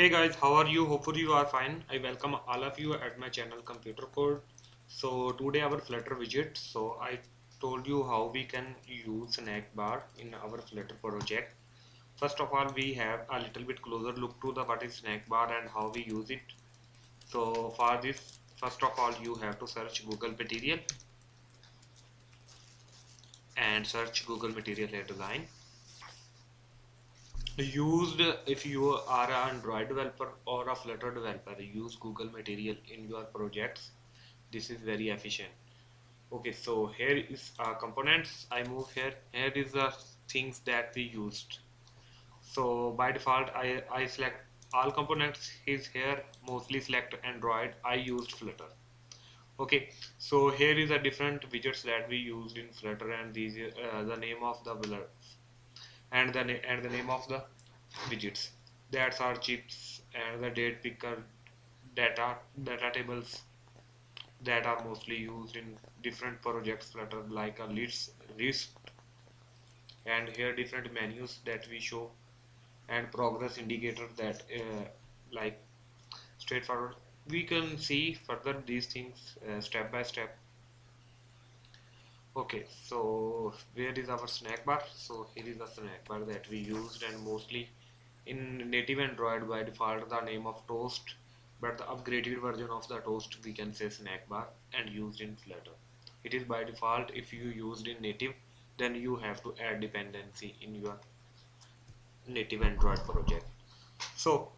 hey guys how are you? Hopefully you are fine. I welcome all of you at my channel computer code. So today our flutter widget. So i told you how we can use snack bar in our flutter project. First of all we have a little bit closer look to the what is snack bar and how we use it. So for this first of all you have to search google material and search google material design used if you are an android developer or a flutter developer use google material in your projects. This is very efficient. Okay so here is our components. I move here. Here is the things that we used. So by default i i select all components is here mostly select android. I used flutter. Okay so here is a different widgets that we used in flutter and these uh, the name of the and the and the name of the widgets. That's our chips and the date picker data data tables that are mostly used in different projects flutter like a list list. And here different menus that we show and progress indicator that uh, like straightforward. We can see further these things uh, step by step okay so where is our snack bar? So here is the snack bar that we used and mostly in native android by default the name of toast but the upgraded version of the toast we can say snack bar and used in flutter. It is by default if you used in native then you have to add dependency in your native android project. So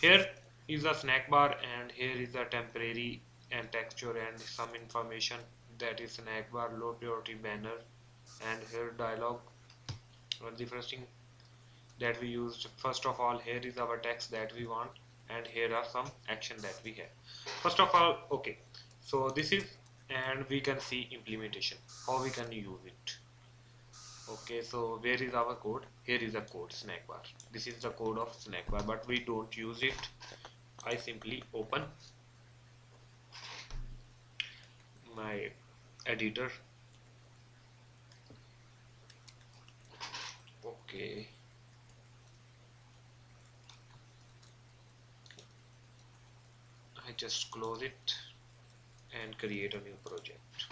here is a snack bar and here is a temporary and texture and some information that is snack bar low priority banner and here dialog the first thing that we used. First of all here is our text that we want and here are some action that we have. First of all okay so this is and we can see implementation how we can use it. Okay so where is our code? Here is a code snack bar this is the code of snack bar but we don't use it. I simply open my editor. Okay. I just close it and create a new project.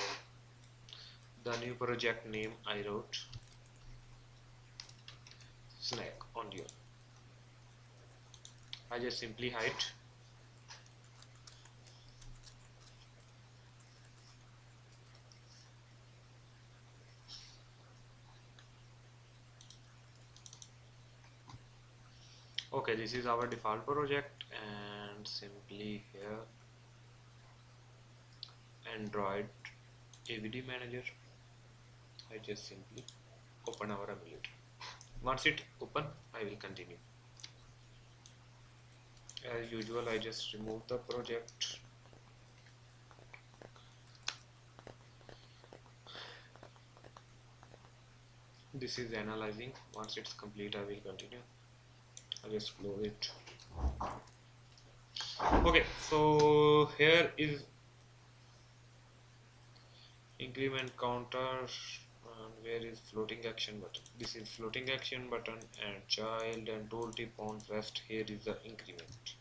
The new project name I wrote snack on you I just simply hide okay this is our default project and simply here. Android avd manager. I just simply open our emulator. Once it open i will continue. As usual i just remove the project. This is analyzing. Once it's complete i will continue I'll just close it okay so here is increment counter and where is floating action button? This is floating action button and child and tooltip on rest. Here is the increment.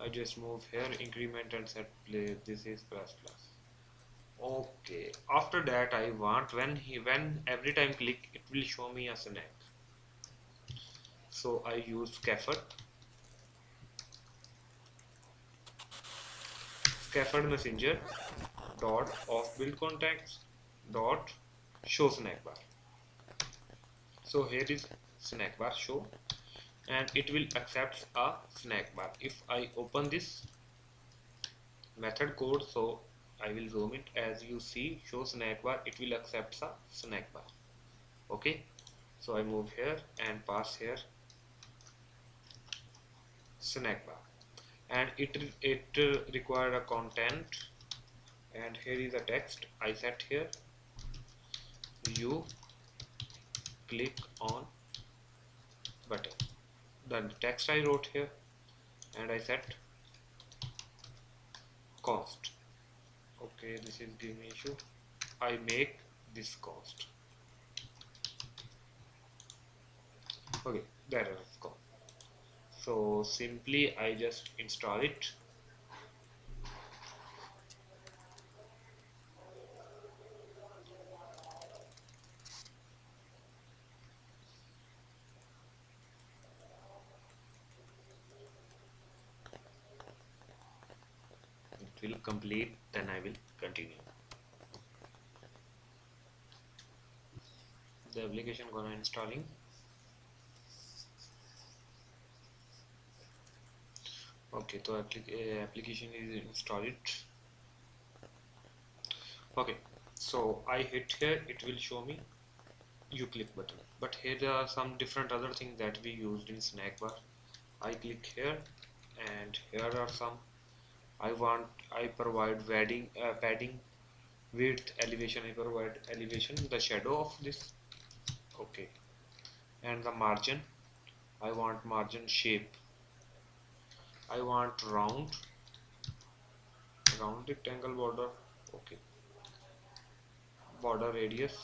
I just move here increment and set play. This is plus plus. Okay after that I want when he when every time click it will show me a snack so I use scaffold. Scaffold messenger dot of build context dot show snack bar. So here is snack bar show and it will accept a snack bar. If I open this method code so I will zoom it. As you see show snack bar it will accept a snack bar. Okay? So I move here and pass here snack bar. And it it required a content. And here is a text. I set here. You click on button. The text I wrote here. And I set const. Okay this is giving me issue. I make this const. Okay that is const so simply I just install it. It will complete then I will continue. The application gonna installing okay so applic application is installed okay so I hit here it will show me you click button. But here there are some different other things that we used in snack bar. I click here and here are some. I want I provide padding uh, padding width elevation I provide elevation the shadow of this. Okay and the margin. I want margin shape I want round round rectangle border okay. Border radius.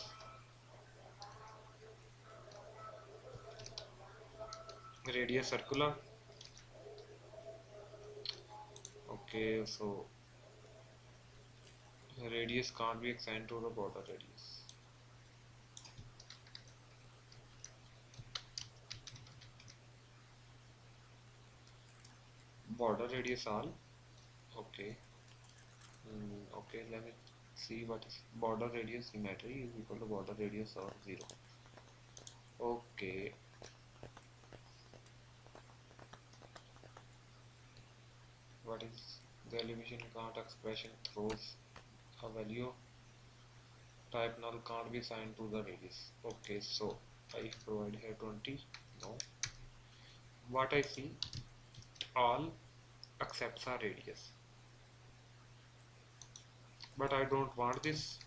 Radius circular. Okay so radius can't be assigned to the border radius border radius all okay. Mm, okay let me see what is border radius symmetry is equal to border radius or 0 okay. What is the elevation count expression throws a value? Type null can't be assigned to the radius. Okay so I provide here 20 no. What I see all accepts a radius. But I don't want this.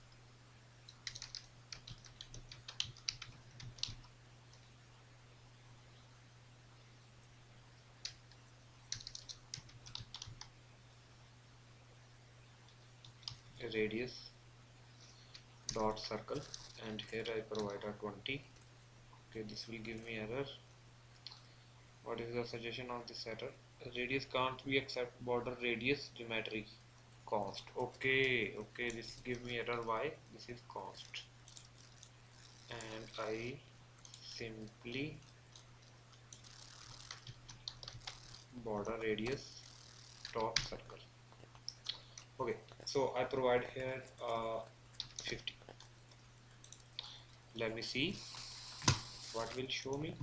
Radius dot circle and here I provide a 20 okay this will give me error. What is the suggestion of this error radius can't be accept border radius geometry const okay okay this give me error why this is const and I simply border radius dot circle. Okay so I provide here uh, 50 let me see what will show me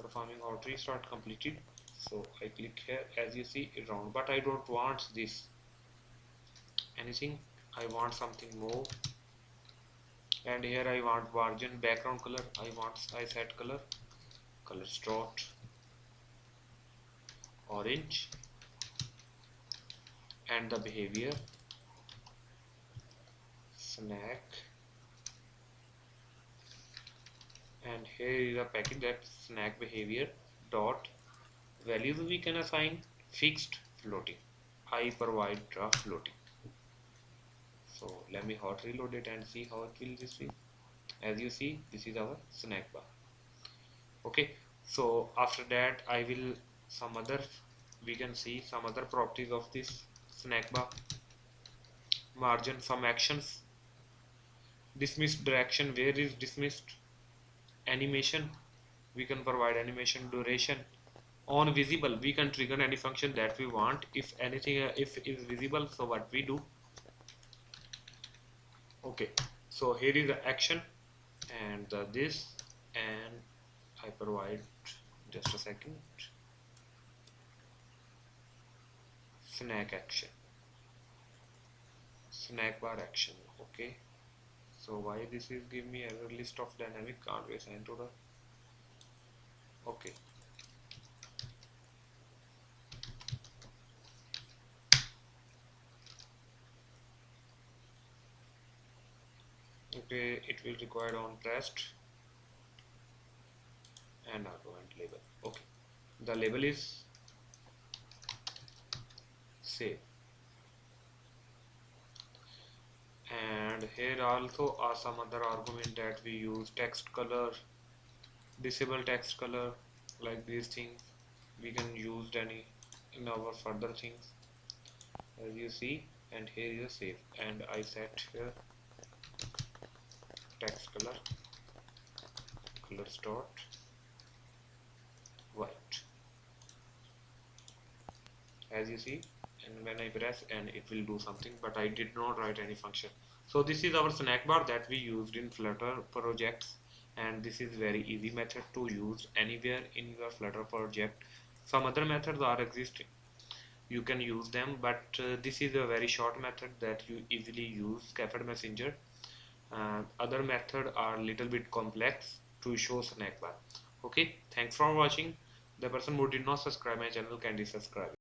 performing outer restart completed. So I click here. As you see round. But I don't want this. Anything? I want something more. And here I want margin background color. I want I set color. Color dot. Orange. And the behavior. Snack and here is a package that snack behavior dot values we can assign fixed floating I provide a floating. So let me hot reload it and see how it will receive. As you see this is our snack bar. Okay so after that I will some other we can see some other properties of this snack bar. Margin some actions. Dismissed direction where is dismissed animation. We can provide animation duration on visible. We can trigger any function that we want. If anything uh, if is visible so what we do? Okay so here is the action and uh, this and I provide just a second. Snack action. Snack bar action okay so why this is give me error list of dynamic? Can't be assigned to the okay. Okay it will require on pressed and argument label. Okay. The label is save and here also are some other argument that we use text color disable text color like these things. We can use any in our further things. As you see and here is save and I set here text color color dot white. As you see and when I press and it will do something but I did not write any function so this is our snack bar that we used in flutter projects and this is very easy method to use anywhere in your flutter project. Some other methods are existing. You can use them but uh, this is a very short method that you easily use scaffold messenger. Uh, other method are little bit complex to show snack bar. Okay thanks for watching. The person who did not subscribe my channel can be subscribe